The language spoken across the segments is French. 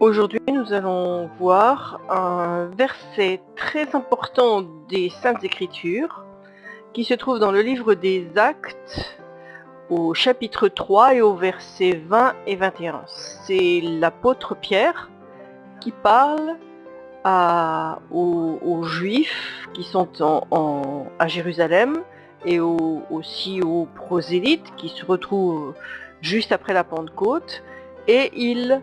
Aujourd'hui, nous allons voir un verset très important des Saintes Écritures qui se trouve dans le livre des Actes au chapitre 3 et au verset 20 et 21. C'est l'apôtre Pierre qui parle aux, Juifs qui sont à Jérusalem et aussi aux prosélytes qui se retrouvent juste après la Pentecôte et il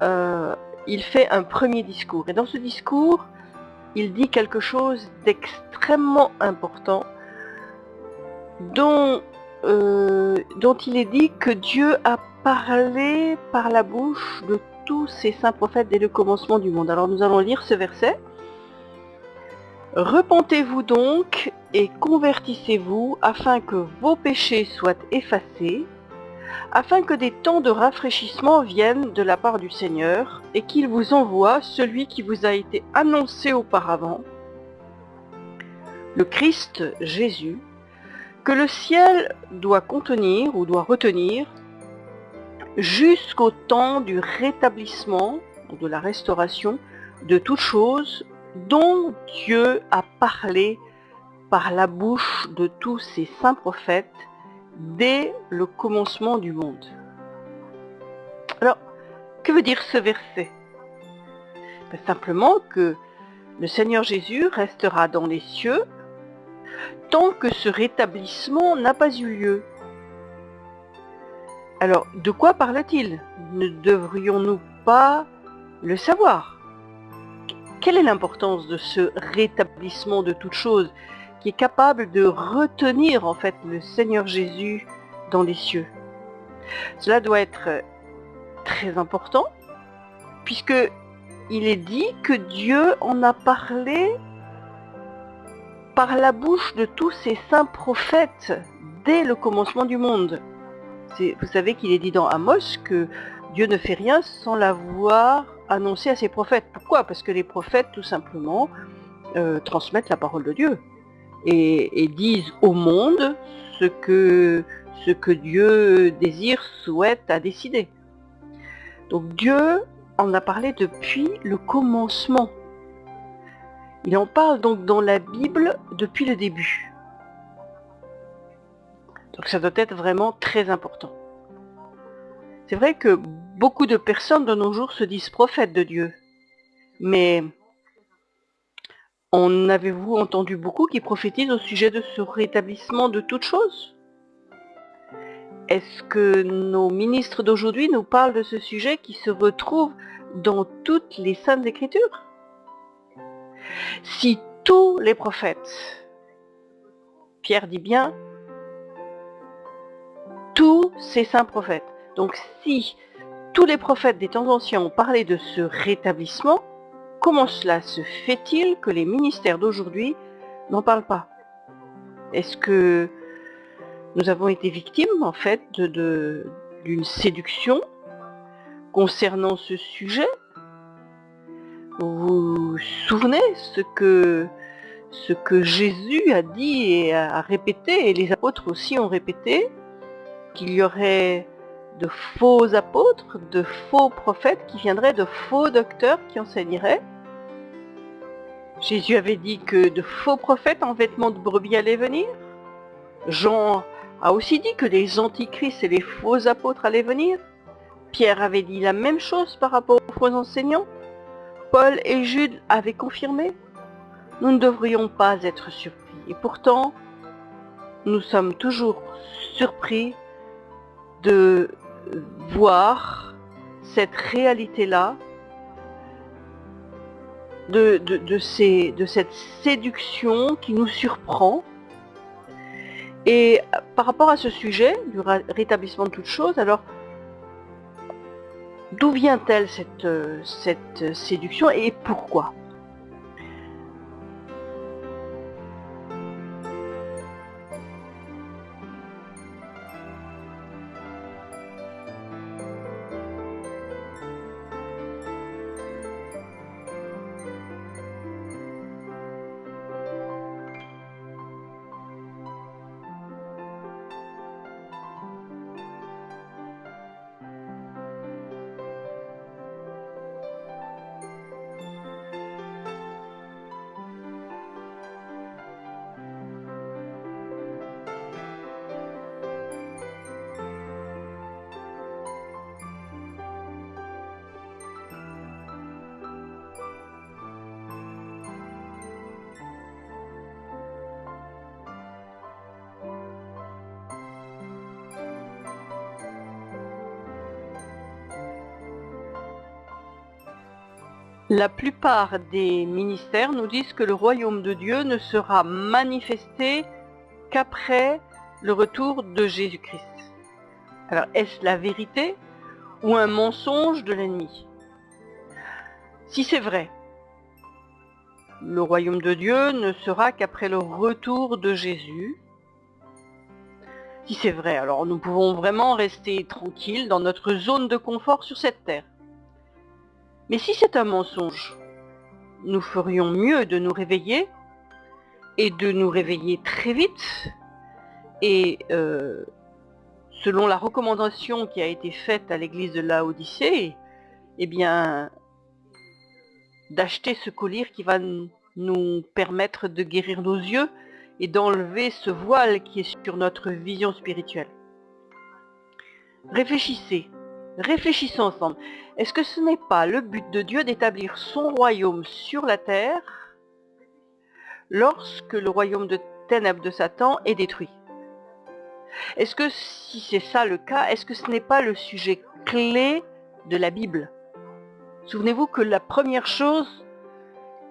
il fait un premier discours. Et dans ce discours, il dit quelque chose d'extrêmement important dont, euh, il est dit que Dieu a parlé par la bouche de tous ses saints prophètes dès le commencement du monde. Alors nous allons lire ce verset. Repentez-vous donc et convertissez-vous afin que vos péchés soient effacés afin que des temps de rafraîchissement viennent de la part du Seigneur, et qu'il vous envoie celui qui vous a été annoncé auparavant, le Christ Jésus, que le ciel doit contenir ou doit retenir jusqu'au temps du rétablissement, de la restauration de toutes choses dont Dieu a parlé par la bouche de tous ses saints prophètes dès le commencement du monde. Alors, que veut dire ce verset? Ben, Simplement que le Seigneur Jésus restera dans les cieux tant que ce rétablissement n'a pas eu lieu. Alors, de quoi parle-t-il? Ne devrions-nous pas le savoir? Quelle est l'importance de ce rétablissement de toutes choses? Qui est capable de retenir en fait le Seigneur Jésus dans les cieux. Cela doit être très important puisque il est dit que Dieu en a parlé par la bouche de tous ses saints prophètes dès le commencement du monde. Vous savez qu'il est dit dans Amos que Dieu ne fait rien sans l'avoir annoncé à ses prophètes. Pourquoi? Parce que les prophètes, tout simplement, euh, transmettent la parole de Dieu et, disent au monde ce que, ce que Dieu désire, souhaite, a décidé. Donc Dieu en a parlé depuis le commencement. Il en parle donc dans la Bible depuis le début. Donc ça doit être vraiment très important. C'est vrai que beaucoup de personnes de nos jours se disent prophètes de Dieu. Mais en avez-vous entendu beaucoup qui prophétisent au sujet de ce rétablissement de toutes choses? Est-ce que nos ministres d'aujourd'hui nous parlent de ce sujet qui se retrouve dans toutes les saintes écritures? Si tous les prophètes, Pierre dit bien, tous ces saints prophètes, donc si tous les prophètes des temps anciens ont parlé de ce rétablissement, Comment cela se fait-il que les ministères d'aujourd'hui n'en parlent pas? Est-ce que nous avons été victimes en fait d'une séduction concernant ce sujet? Vous vous souvenez ce que, ce que Jésus a dit et a répété, et les apôtres aussi ont répété, qu'il y aurait de faux apôtres, de faux prophètes qui viendraient, de faux docteurs qui enseigneraient, Jésus avait dit que de faux prophètes en vêtements de brebis allaient venir. Jean a aussi dit que des antichrists et les faux apôtres allaient venir. Pierre avait dit la même chose par rapport aux faux enseignants. Paul et Jude avaient confirmé. Nous ne devrions pas être surpris. Et pourtant, nous sommes toujours surpris de voir cette réalité-là de, de, ces, de cette séduction qui nous surprend. Et par rapport à ce sujet, du rétablissement de toutes choses, alors d'où vient-elle cette, cette séduction et pourquoi? La plupart des ministères nous disent que le royaume de Dieu ne sera manifesté qu'après le retour de Jésus-Christ. Alors, est-ce la vérité ou un mensonge de l'ennemi? Si c'est vrai, le royaume de Dieu ne sera qu'après le retour de Jésus. Si c'est vrai, alors nous pouvons vraiment rester tranquilles dans notre zone de confort sur cette terre. Mais si c'est un mensonge, nous ferions mieux de nous réveiller et de nous réveiller très vite et euh, selon la recommandation qui a été faite à l'église de Laodicée, eh bien, d'acheter ce collier qui va nous permettre de guérir nos yeux et d'enlever ce voile qui est sur notre vision spirituelle. Réfléchissez, réfléchissons ensemble. Est-ce que ce n'est pas le but de Dieu d'établir son royaume sur la terre lorsque le royaume de ténèbres de Satan est détruit? Est-ce que si c'est ça le cas, est-ce que ce n'est pas le sujet clé de la Bible? Souvenez-vous que la première chose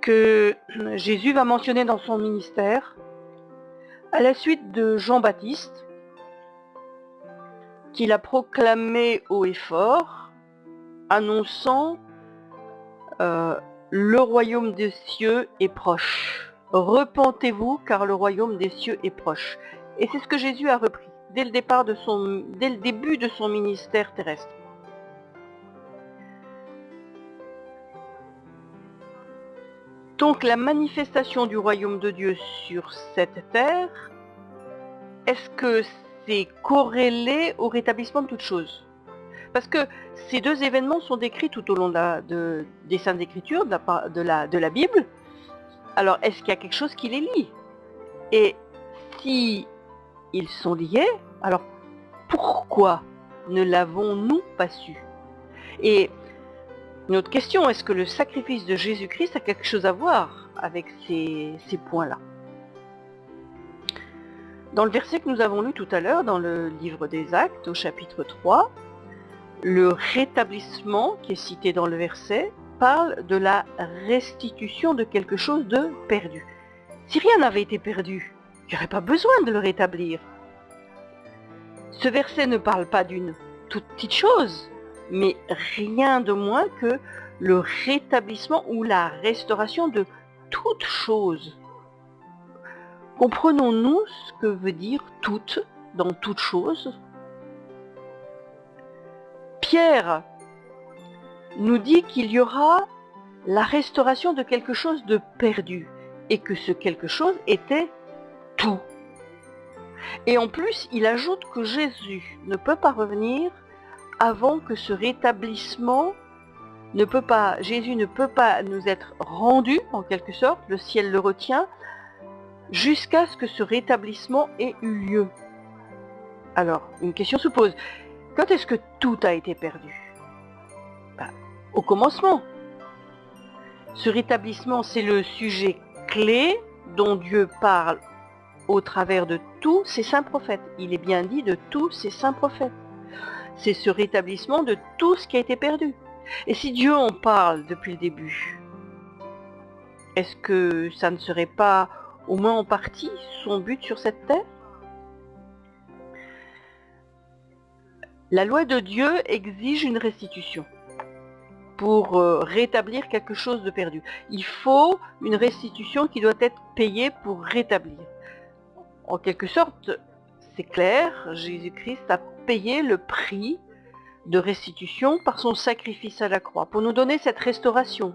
que Jésus va mentionner dans son ministère, à la suite de Jean-Baptiste, qu'il a proclamé haut et fort, annonçant euh, le royaume des cieux est proche. Repentez-vous car le royaume des cieux est proche. Et c'est ce que Jésus a repris dès le, dès le début de son ministère terrestre. Donc la manifestation du royaume de Dieu sur cette terre, est-ce que c'est corrélé au rétablissement de toute chose. Parce que ces deux événements sont décrits tout au long des Saintes Écritures, de la, de la Bible. Alors est-ce qu'il y a quelque chose qui les lie? Et si ils sont liés, alors pourquoi ne l'avons-nous pas su? Et une autre question, est-ce que le sacrifice de Jésus-Christ a quelque chose à voir avec ces, points-là? Dans le verset que nous avons lu tout à l'heure, dans le livre des Actes, au chapitre 3, le rétablissement qui est cité dans le verset parle de la restitution de quelque chose de perdu. Si rien n'avait été perdu, il n'y aurait pas besoin de le rétablir. Ce verset ne parle pas d'une toute petite chose, mais rien de moins que le rétablissement ou la restauration de toute chose. Comprenons-nous ce que veut dire toute dans toute chose? Pierre nous dit qu'il y aura la restauration de quelque chose de perdu et que ce quelque chose était tout. Et en plus, il ajoute que Jésus ne peut pas revenir avant que ce rétablissement ne peut pas, Jésus ne peut pas nous être rendu, en quelque sorte, le ciel le retient, jusqu'à ce que ce rétablissement ait eu lieu. Alors, une question se pose. Quand est-ce que tout a été perdu? Ben, Au commencement. Ce rétablissement, c'est le sujet clé dont Dieu parle au travers de tous ses saints prophètes. Il est bien dit de tous ses saints prophètes c'est ce rétablissement de tout ce qui a été perdu. Et si Dieu en parle depuis le début, est-ce que ça ne serait pas au moins en partie son but sur cette terre La loi de Dieu exige une restitution pour euh, rétablir quelque chose de perdu. Il faut une restitution qui doit être payée pour rétablir. En quelque sorte, c'est clair, Jésus-Christ a payé le prix de restitution par son sacrifice à la croix, pour nous donner cette restauration.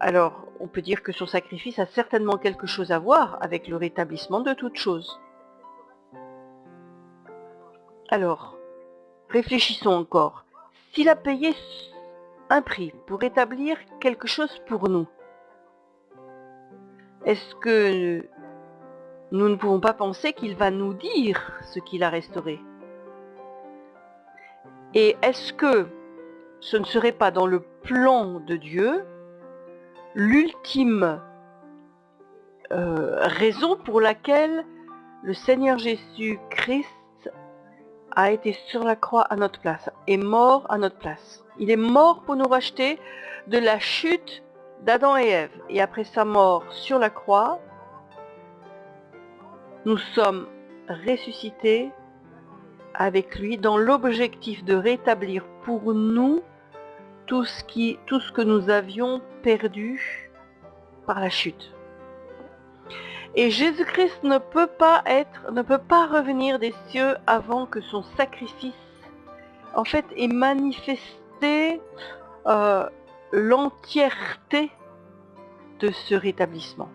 Alors, on peut dire que son sacrifice a certainement quelque chose à voir avec le rétablissement de toute chose. Alors, réfléchissons encore. S'il a payé un prix pour rétablir quelque chose pour nous, est-ce que nous ne pouvons pas penser qu'il va nous dire ce qu'il a restauré? Et est-ce que ce ne serait pas dans le plan de Dieu l'ultime euh, raison pour laquelle le Seigneur Jésus-Christ a été sur la croix à notre place, est mort à notre place Il est mort pour nous racheter de la chute d'Adam et Ève. Et après sa mort sur la croix, nous sommes ressuscités avec lui dans l'objectif de rétablir pour nous tout ce, tout ce que nous avions perdu par la chute. Et Jésus-Christ ne peut pas être, ne peut pas revenir des cieux avant que son sacrifice, en fait, ait manifesté euh, l'entièreté de ce rétablissement.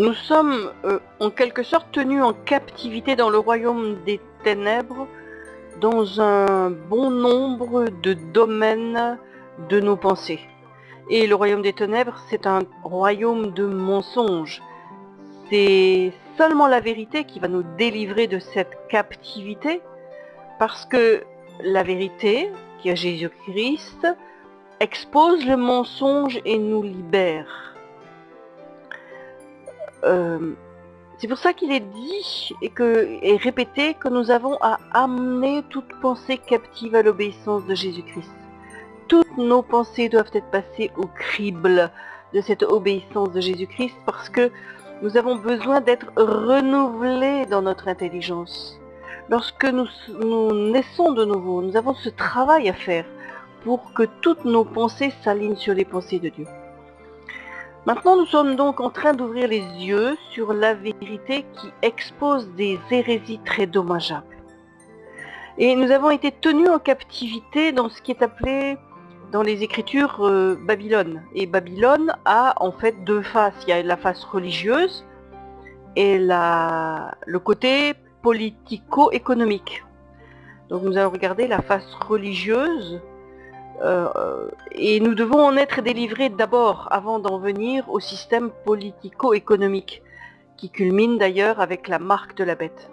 Nous sommes euh, en quelque sorte tenus en captivité dans le royaume des ténèbres dans un bon nombre de domaines de nos pensées. Et le royaume des ténèbres, c'est un royaume de mensonges. C'est seulement la vérité qui va nous délivrer de cette captivité, parce que la vérité, qui est Jésus-Christ, expose le mensonge et nous libère. Euh, c'est pour ça qu'il est dit et, répété que nous avons à amener toute pensée captive à l'obéissance de Jésus-Christ. Toutes nos pensées doivent être passées au crible de cette obéissance de Jésus-Christ parce que nous avons besoin d'être renouvelés dans notre intelligence. Lorsque nous naissons de nouveau, nous avons ce travail à faire pour que toutes nos pensées s'alignent sur les pensées de Dieu. Maintenant, nous sommes donc en train d'ouvrir les yeux sur la vérité qui expose des hérésies très dommageables. Et nous avons été tenus en captivité dans ce qui est appelé dans les écritures euh, Babylone. Et Babylone a en fait deux faces. Il y a la face religieuse et la, le côté politico-économique. Donc nous allons regarder la face religieuse et nous devons en être délivrés d'abord avant d'en venir au système politico-économique, qui culmine d'ailleurs avec la marque de la bête.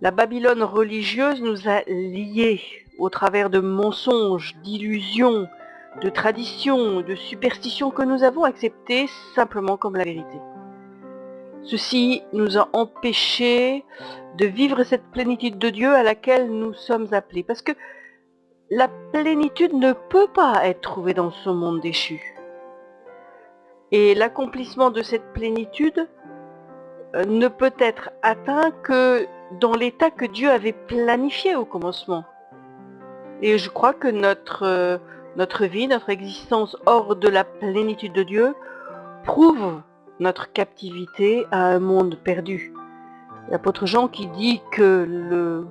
La Babylone religieuse nous a liés au travers de mensonges, d'illusions, de traditions, de superstitions que nous avons acceptées simplement comme la vérité. Ceci nous a empêchés de vivre cette plénitude de Dieu à laquelle nous sommes appelés. Parce que la plénitude ne peut pas être trouvée dans ce monde déchu. Et l'accomplissement de cette plénitude euh, ne peut être atteint que dans l'état que Dieu avait planifié au commencement. Et je crois que notre, euh, notre vie, notre existence hors de la plénitude de Dieu prouve notre captivité à un monde perdu. L'apôtre Jean qui dit que le,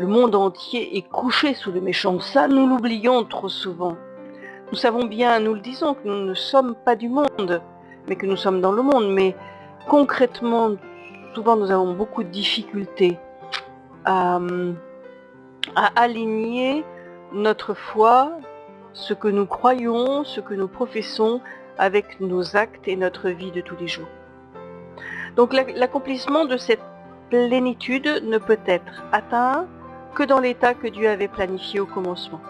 le monde entier est couché sous le méchant. Ça, nous l'oublions trop souvent. Nous savons bien, nous le disons, que nous ne sommes pas du monde, mais que nous sommes dans le monde. Mais concrètement, souvent nous avons beaucoup de difficultés à, à aligner notre foi, ce que nous croyons, ce que nous professons avec nos actes et notre vie de tous les jours. Donc l'accomplissement de cette plénitude ne peut être atteint que dans l'état que Dieu avait planifié au commencement.